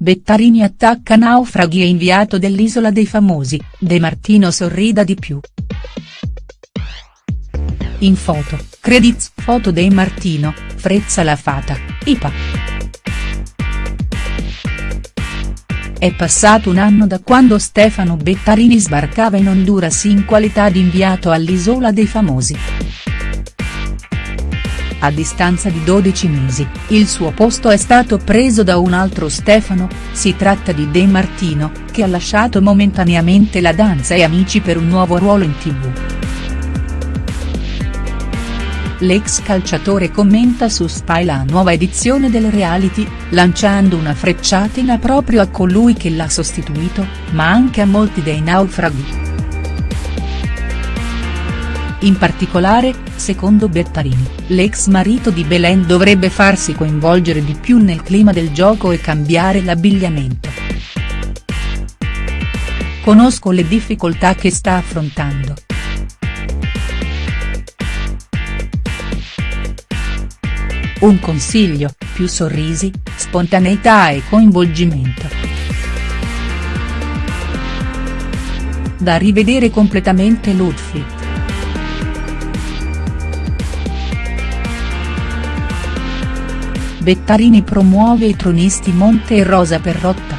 Bettarini attacca naufraghi e inviato dell'Isola dei Famosi, De Martino sorrida di più. In foto, credits foto De Martino, Frezza la Fata, IPA. È passato un anno da quando Stefano Bettarini sbarcava in Honduras in qualità di inviato all'Isola dei Famosi. A distanza di 12 mesi, il suo posto è stato preso da un altro Stefano, si tratta di De Martino, che ha lasciato momentaneamente la danza e Amici per un nuovo ruolo in tv. L'ex calciatore commenta su Spy la nuova edizione del reality, lanciando una frecciatina proprio a colui che l'ha sostituito, ma anche a molti dei naufraghi. In particolare, secondo Bettarini, l'ex marito di Belen dovrebbe farsi coinvolgere di più nel clima del gioco e cambiare l'abbigliamento. Conosco le difficoltà che sta affrontando. Un consiglio, più sorrisi, spontaneità e coinvolgimento. Da rivedere completamente l'outfit. Bettarini promuove i tronisti Monte e Rosa Perrotta.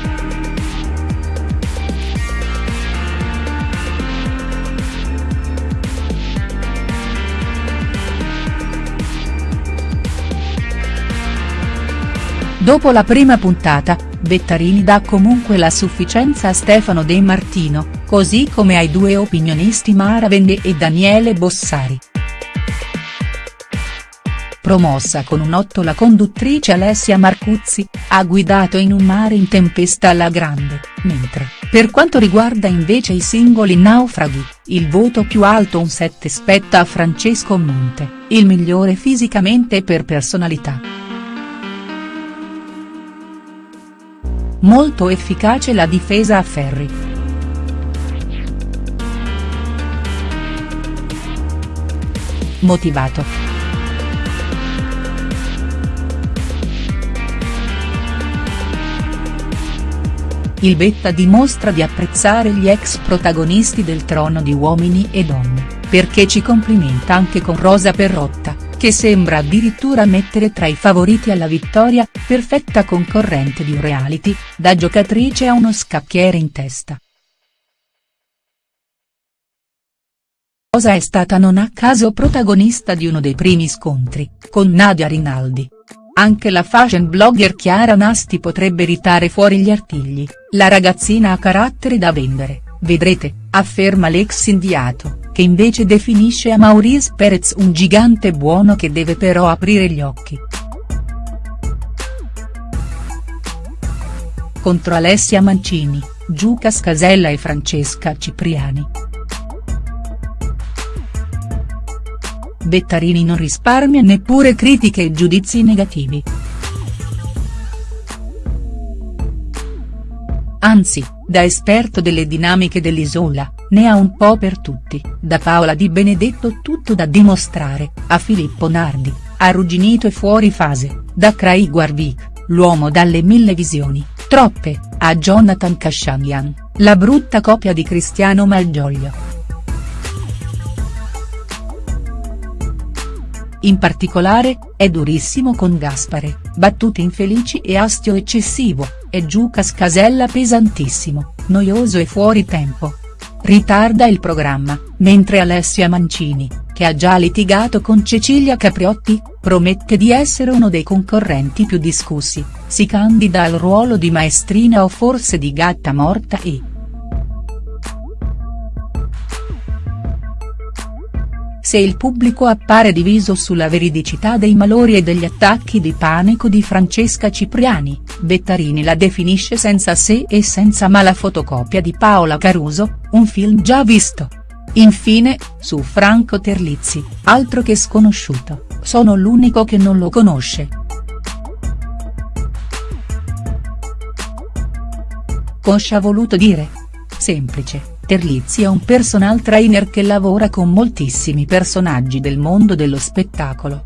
Dopo la prima puntata, Bettarini dà comunque la sufficienza a Stefano De Martino, così come ai due opinionisti Mara Vende e Daniele Bossari. Promossa con un 8 la conduttrice Alessia Marcuzzi, ha guidato in un mare in tempesta alla grande, mentre, per quanto riguarda invece i singoli naufraghi, il voto più alto un 7 spetta a Francesco Monte, il migliore fisicamente per personalità. Molto efficace la difesa a Ferri. Motivato. Il Betta dimostra di apprezzare gli ex protagonisti del Trono di Uomini e Donne, perché ci complimenta anche con Rosa Perrotta, che sembra addirittura mettere tra i favoriti alla vittoria, perfetta concorrente di un reality, da giocatrice a uno scacchiere in testa. Rosa è stata non a caso protagonista di uno dei primi scontri, con Nadia Rinaldi. Anche la fashion blogger Chiara Nasti potrebbe ritare fuori gli artigli, la ragazzina ha carattere da vendere, vedrete, afferma l'ex inviato, che invece definisce a Maurice Perez un gigante buono che deve però aprire gli occhi. Contro Alessia Mancini, Giuca Scasella e Francesca Cipriani. Bettarini non risparmia neppure critiche e giudizi negativi. Anzi, da esperto delle dinamiche dell'isola, ne ha un po' per tutti, da Paola Di Benedetto tutto da dimostrare, a Filippo Nardi, arrugginito e fuori fase, da Craig Warwick, l'uomo dalle mille visioni, troppe, a Jonathan Kashanian, la brutta copia di Cristiano Malgioglio. In particolare, è durissimo con Gaspare, battute infelici e astio eccessivo, e Giucas Casella pesantissimo, noioso e fuori tempo. Ritarda il programma, mentre Alessia Mancini, che ha già litigato con Cecilia Capriotti, promette di essere uno dei concorrenti più discussi, si candida al ruolo di maestrina o forse di gatta morta e. se il pubblico appare diviso sulla veridicità dei malori e degli attacchi di panico di Francesca Cipriani, Bettarini la definisce senza se e senza ma la fotocopia di Paola Caruso, un film già visto. Infine, su Franco Terlizzi, altro che sconosciuto, sono l'unico che non lo conosce. Coscia ha voluto dire? Semplice Terlizzi è un personal trainer che lavora con moltissimi personaggi del mondo dello spettacolo.